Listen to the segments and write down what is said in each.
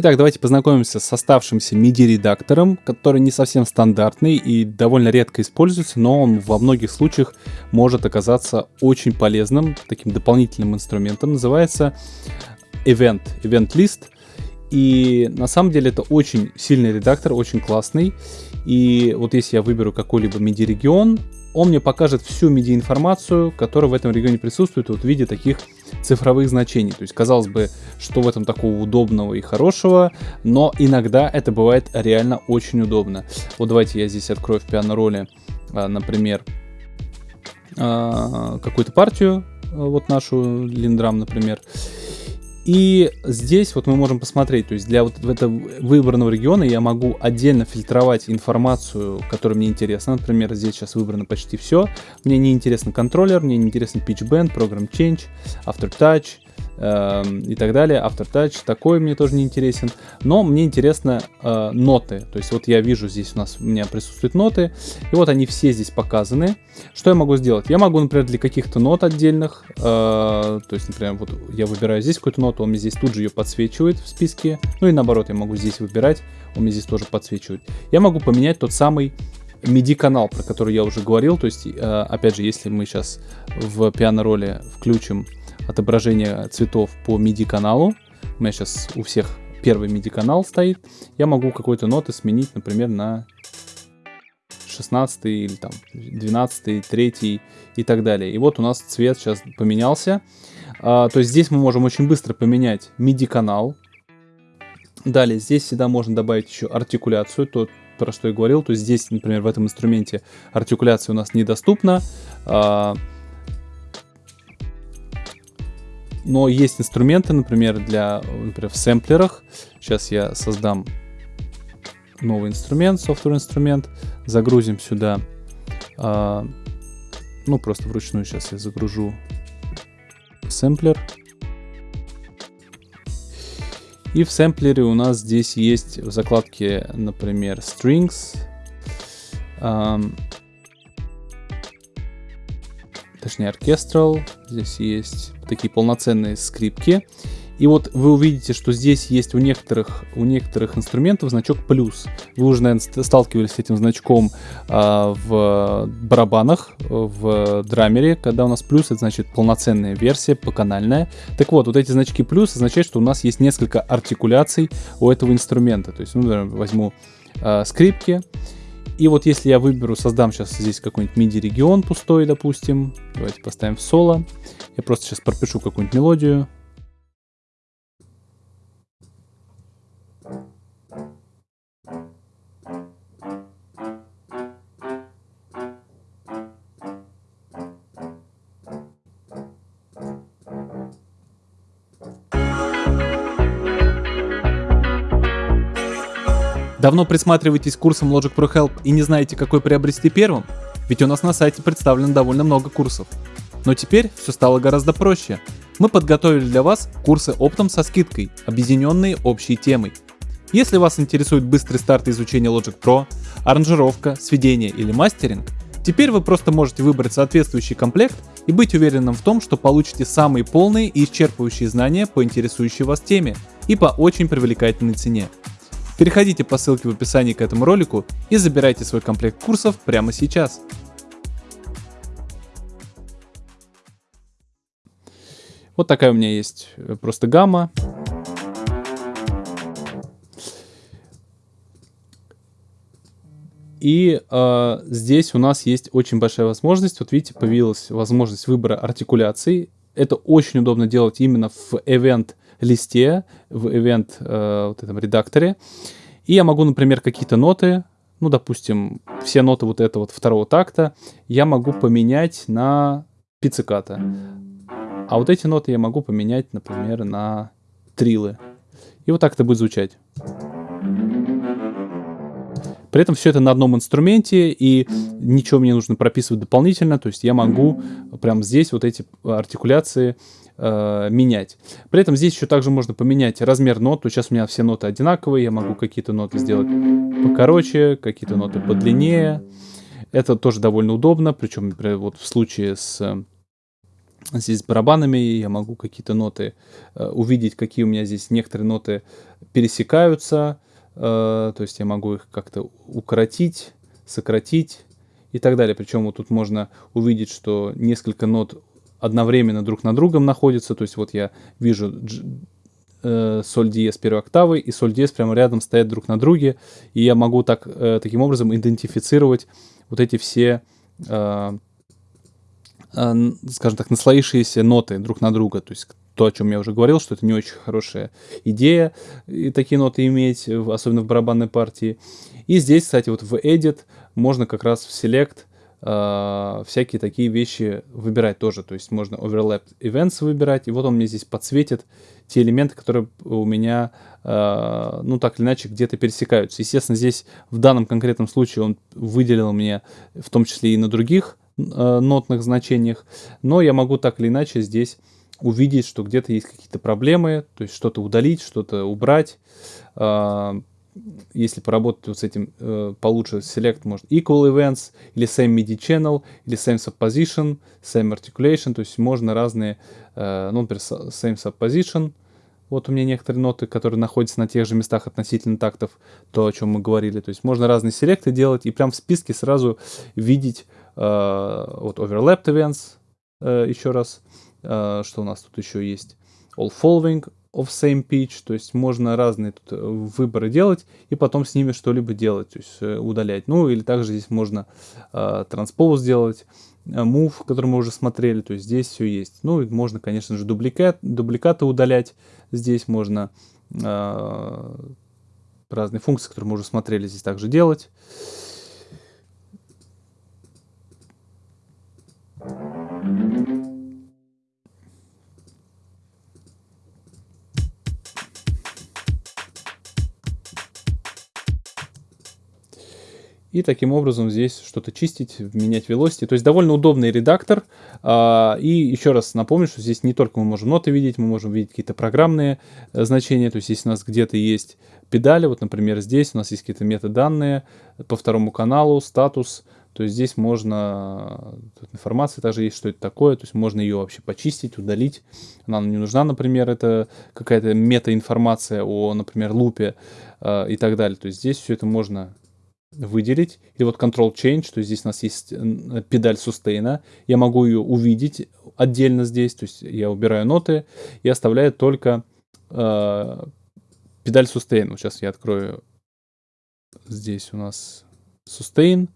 Итак, давайте познакомимся с оставшимся MIDI-редактором, который не совсем стандартный и довольно редко используется, но он во многих случаях может оказаться очень полезным, таким дополнительным инструментом. Называется Event, Event List. И на самом деле это очень сильный редактор, очень классный. И вот если я выберу какой-либо MIDI-регион, он мне покажет всю MIDI-информацию, которая в этом регионе присутствует вот в виде таких цифровых значений. То есть, казалось бы, что в этом такого удобного и хорошего, но иногда это бывает реально очень удобно. Вот давайте я здесь открою в пиано-роли, а, например, а, какую-то партию, вот нашу линдрам, например, и здесь вот мы можем посмотреть, то есть для вот этого выбранного региона я могу отдельно фильтровать информацию, которая мне интересна. Например, здесь сейчас выбрано почти все. Мне не интересен контроллер, мне не интересен pitch bend, program change, aftertouch, Эм, и так далее. Aftertouch такой мне тоже не интересен. Но мне интересно э, ноты. То есть вот я вижу здесь у нас у меня присутствуют ноты. И вот они все здесь показаны. Что я могу сделать? Я могу, например, для каких-то нот отдельных. Э, то есть, например, вот я выбираю здесь какую-то ноту, он мне здесь тут же ее подсвечивает в списке. Ну и наоборот, я могу здесь выбирать, он мне здесь тоже подсвечивает. Я могу поменять тот самый MIDI канал, про который я уже говорил. То есть, э, опять же, если мы сейчас в пиано-роли включим отображение цветов по MIDI каналу. У меня сейчас у всех первый MIDI канал стоит. Я могу какой-то ноты сменить, например, на 16 или там 12, 3 и так далее. И вот у нас цвет сейчас поменялся. А, то есть здесь мы можем очень быстро поменять MIDI канал. Далее здесь всегда можно добавить еще артикуляцию, то, про что я говорил. То есть здесь, например, в этом инструменте артикуляция у нас недоступна. А, Но есть инструменты, например, для, например, в сэмплерах. Сейчас я создам новый инструмент, software инструмент, загрузим сюда, а, ну просто вручную сейчас я загружу сэмплер. И в сэмплере у нас здесь есть в закладке, например, strings, точнее orchestral, здесь есть такие полноценные скрипки. И вот вы увидите, что здесь есть у некоторых, у некоторых инструментов значок плюс. Вы уже, наверное, сталкивались с этим значком а, в барабанах, в драмере, когда у нас плюс, это значит полноценная версия, поканальная. Так вот, вот эти значки плюс означают, что у нас есть несколько артикуляций у этого инструмента. То есть, ну, возьму а, скрипки, и вот если я выберу, создам сейчас здесь какой-нибудь MIDI-регион пустой, допустим. Давайте поставим в соло. Я просто сейчас пропишу какую-нибудь мелодию. Давно присматриваетесь к курсам Logic Pro Help и не знаете, какой приобрести первым? Ведь у нас на сайте представлено довольно много курсов. Но теперь все стало гораздо проще. Мы подготовили для вас курсы оптом со скидкой, объединенные общей темой. Если вас интересует быстрый старт изучения Logic Pro, аранжировка, сведение или мастеринг, теперь вы просто можете выбрать соответствующий комплект и быть уверенным в том, что получите самые полные и исчерпывающие знания по интересующей вас теме и по очень привлекательной цене. Переходите по ссылке в описании к этому ролику и забирайте свой комплект курсов прямо сейчас. Вот такая у меня есть э, просто гамма. И э, здесь у нас есть очень большая возможность. Вот видите, появилась возможность выбора артикуляций. Это очень удобно делать именно в event листе, в event э, вот этом редакторе. И я могу, например, какие-то ноты, ну, допустим, все ноты вот этого вот второго такта, я могу поменять на пицциката. А вот эти ноты я могу поменять, например, на трилы. И вот так это будет звучать. При этом все это на одном инструменте, и ничего мне нужно прописывать дополнительно. То есть я могу прямо здесь вот эти артикуляции э, менять. При этом здесь еще также можно поменять размер нот. То сейчас у меня все ноты одинаковые, я могу какие-то ноты сделать покороче, какие-то ноты подлиннее. Это тоже довольно удобно, причем, например, вот в случае с здесь с барабанами, я могу какие-то ноты э, увидеть, какие у меня здесь некоторые ноты пересекаются, э, то есть я могу их как-то укоротить, сократить и так далее. Причем вот тут можно увидеть, что несколько нот одновременно друг на другом находятся, то есть вот я вижу э, соль диез первой октавы и соль диез прямо рядом стоят друг на друге, и я могу так, э, таким образом идентифицировать вот эти все э, а, скажем так, наслоившиеся ноты друг на друга. То есть то, о чем я уже говорил, что это не очень хорошая идея и такие ноты иметь, особенно в барабанной партии. И здесь, кстати, вот в Edit можно как раз в Select э, всякие такие вещи выбирать тоже. То есть можно Overlap Events выбирать, и вот он мне здесь подсветит те элементы, которые у меня, э, ну так или иначе, где-то пересекаются. Естественно, здесь в данном конкретном случае он выделил мне в том числе и на других Э, нотных значениях, но я могу так или иначе здесь увидеть, что где-то есть какие-то проблемы, то есть что-то удалить, что-то убрать. А, если поработать вот с этим э, получше, select может equal events, или same MIDI channel, или same subposition, same articulation, то есть можно разные, э, ну, например, same subposition, вот у меня некоторые ноты, которые находятся на тех же местах относительно тактов, то, о чем мы говорили. То есть можно разные селекты делать и прям в списке сразу видеть Э, вот overlapped events, э, еще раз, что у нас тут еще есть, all following of same pitch, то есть можно разные тут выборы делать и потом с ними что-либо делать, то есть удалять. Ну или также здесь можно транспоз сделать, move, который мы уже смотрели, то есть здесь все есть. Ну и можно, конечно же, дубликат, дубликаты удалять, здесь можно разные функции, которые мы уже смотрели, здесь также делать. И таким образом здесь что-то чистить, менять velocity. То есть довольно удобный редактор. А, и еще раз напомню, что здесь не только мы можем ноты видеть, мы можем видеть какие-то программные э, значения. То есть если у нас где-то есть педали, вот, например, здесь у нас есть какие-то метаданные по второму каналу, статус, то есть здесь можно, тут информация также есть, что это такое, то есть можно ее вообще почистить, удалить. Она не нужна, например, это какая-то мета-информация о, например, лупе э, и так далее. То есть здесь все это можно выделить. Или вот Control Change, то есть здесь у нас есть педаль сустейна. Я могу ее увидеть отдельно здесь, то есть я убираю ноты и оставляю только э, педаль сустейн. Вот сейчас я открою здесь у нас сустейн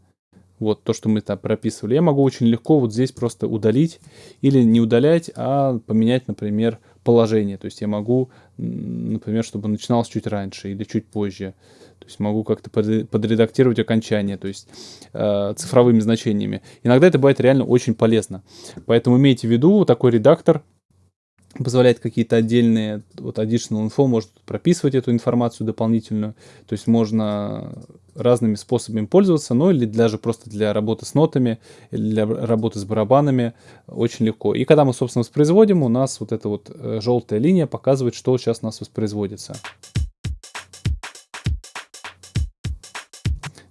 вот то, что мы там прописывали, я могу очень легко вот здесь просто удалить или не удалять, а поменять, например, положение. То есть я могу, например, чтобы начиналось чуть раньше или чуть позже. То есть могу как-то подредактировать окончание, то есть э, цифровыми значениями. Иногда это бывает реально очень полезно. Поэтому имейте в виду, такой редактор позволяет какие-то отдельные, вот additional info, может прописывать эту информацию дополнительную, то есть можно разными способами пользоваться, ну или даже просто для работы с нотами, для работы с барабанами очень легко. И когда мы, собственно, воспроизводим, у нас вот эта вот э, желтая линия показывает, что сейчас у нас воспроизводится.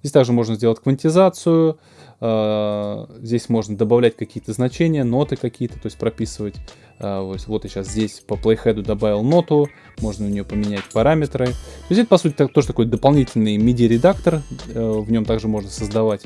Здесь также можно сделать квантизацию, здесь можно добавлять какие-то значения, ноты какие-то, то есть прописывать. А, вот, вот я сейчас здесь по playhead добавил ноту, можно у нее поменять параметры. То есть это, по сути, тоже такой дополнительный MIDI-редактор. Э, в нем также можно создавать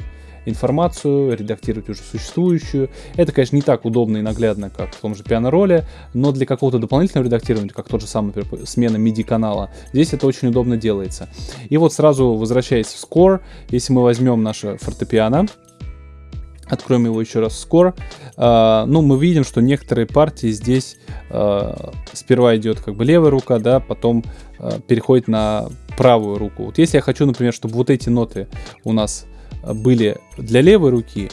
информацию, редактировать уже существующую. Это, конечно, не так удобно и наглядно, как в том же пиано-роле, но для какого-то дополнительного редактирования, как тот же самый, например, смена MIDI-канала, здесь это очень удобно делается. И вот сразу возвращаясь в Score, если мы возьмем наше фортепиано, Откроем его еще раз скоро. Uh, ну, мы видим, что некоторые партии здесь uh, сперва идет как бы левая рука, да, потом uh, переходит на правую руку. Вот если я хочу, например, чтобы вот эти ноты у нас были для левой руки,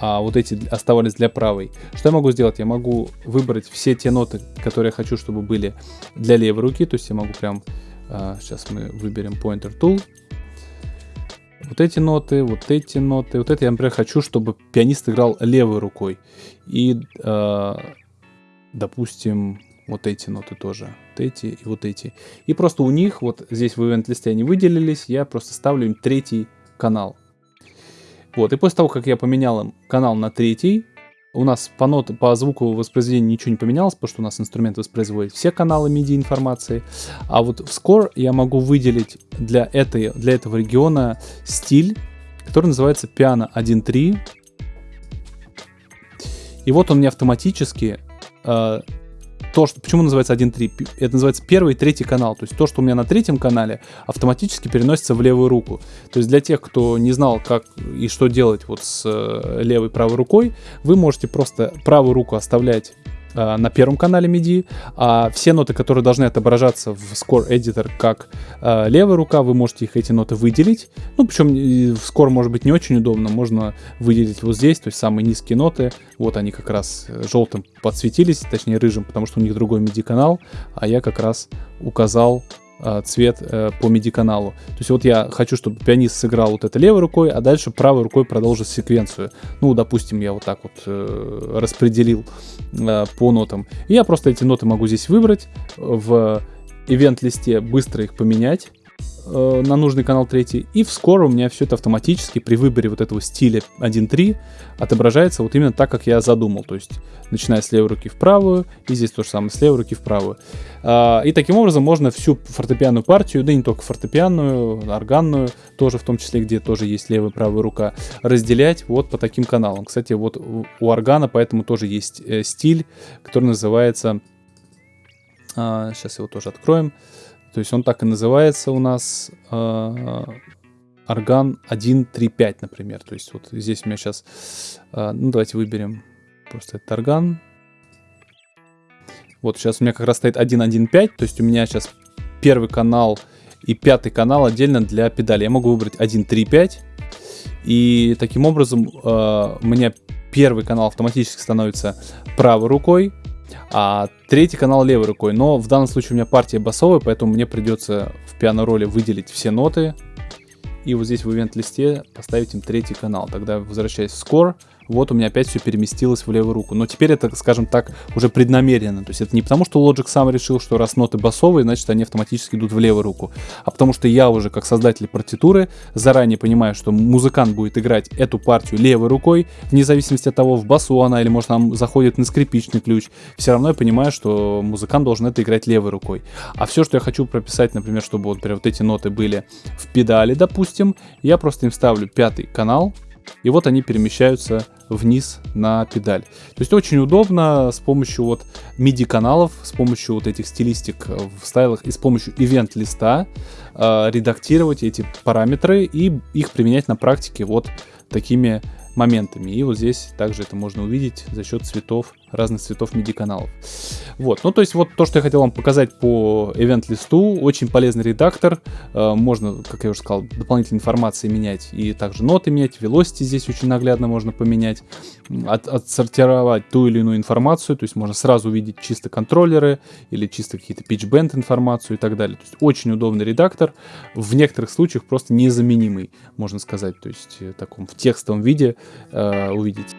а вот эти оставались для правой. Что я могу сделать? Я могу выбрать все те ноты, которые я хочу, чтобы были для левой руки. То есть я могу прям... Сейчас мы выберем Pointer Tool вот эти ноты, вот эти ноты. Вот это я, например, хочу, чтобы пианист играл левой рукой. И, э, допустим, вот эти ноты тоже. Вот эти и вот эти. И просто у них, вот здесь в ивент-листе они выделились, я просто ставлю им третий канал. Вот, и после того, как я поменял им канал на третий, у нас по, нот, по звуку воспроизведения ничего не поменялось, потому что у нас инструмент воспроизводит все каналы MIDI информации. А вот в Score я могу выделить для, этой, для этого региона стиль, который называется Piano 1.3. И вот он мне автоматически э, то, что, почему называется 1.3? Это называется первый и третий канал. То есть то, что у меня на третьем канале, автоматически переносится в левую руку. То есть для тех, кто не знал, как и что делать вот с э, левой правой рукой, вы можете просто правую руку оставлять на первом канале MIDI, а все ноты, которые должны отображаться в Score Editor как э, левая рука, вы можете их эти ноты выделить. Ну, причем в Score может быть не очень удобно, можно выделить вот здесь, то есть самые низкие ноты, вот они как раз э, желтым подсветились, точнее рыжим, потому что у них другой MIDI канал, а я как раз указал Э, цвет э, по MIDI-каналу. То есть вот я хочу, чтобы пианист сыграл вот это левой рукой, а дальше правой рукой продолжит секвенцию. Ну, допустим, я вот так вот э, распределил по нотам. И я просто эти ноты могу здесь выбрать, в ивент-листе быстро их поменять э, на нужный канал 3. И в Score у меня все это автоматически при выборе вот этого стиля 1.3 отображается вот именно так, как я задумал. То есть начиная с левой руки в правую, и здесь то же самое, с левой руки в правую. Э, и таким образом можно всю фортепианную партию, да не только фортепианную, органную, тоже в том числе, где тоже есть левая и правая рука, разделять вот по таким каналам. Кстати, вот у органа поэтому тоже есть э, стиль, который называется... Сейчас его тоже откроем. То есть он так и называется у нас э, орган 1.3.5, например. То есть вот здесь у меня сейчас, э, ну давайте выберем просто этот орган. Вот сейчас у меня как раз стоит 1.1.5, то есть у меня сейчас первый канал и пятый канал отдельно для педали. Я могу выбрать 1.3.5, и таким образом э, у меня первый канал автоматически становится правой рукой, а третий канал левой рукой. Но в данном случае у меня партия басовая, поэтому мне придется в пиано-роли выделить все ноты. И вот здесь в ивент-листе поставить им третий канал. Тогда возвращаясь в score, вот у меня опять все переместилось в левую руку. Но теперь это, скажем так, уже преднамеренно. То есть это не потому, что Logic сам решил, что раз ноты басовые, значит они автоматически идут в левую руку. А потому что я уже, как создатель партитуры, заранее понимаю, что музыкант будет играть эту партию левой рукой, вне зависимости от того, в басу она или, может, нам заходит на скрипичный ключ. Все равно я понимаю, что музыкант должен это играть левой рукой. А все, что я хочу прописать, например, чтобы вот, например, вот эти ноты были в педали, допустим, я просто им ставлю пятый канал, и вот они перемещаются вниз на педаль. То есть очень удобно с помощью вот MIDI каналов, с помощью вот этих стилистик в стайлах и с помощью ивент листа э, редактировать эти параметры и их применять на практике вот такими моментами. И вот здесь также это можно увидеть за счет цветов разных цветов MIDI каналов. Вот, ну то есть вот то, что я хотел вам показать по event листу, очень полезный редактор, э, можно, как я уже сказал, дополнительной информации менять и также ноты менять, velocity здесь очень наглядно можно поменять, от, отсортировать ту или иную информацию, то есть можно сразу увидеть чисто контроллеры или чисто какие-то pitch bend информацию и так далее. То есть очень удобный редактор, в некоторых случаях просто незаменимый, можно сказать, то есть в таком в текстовом виде э, увидеть.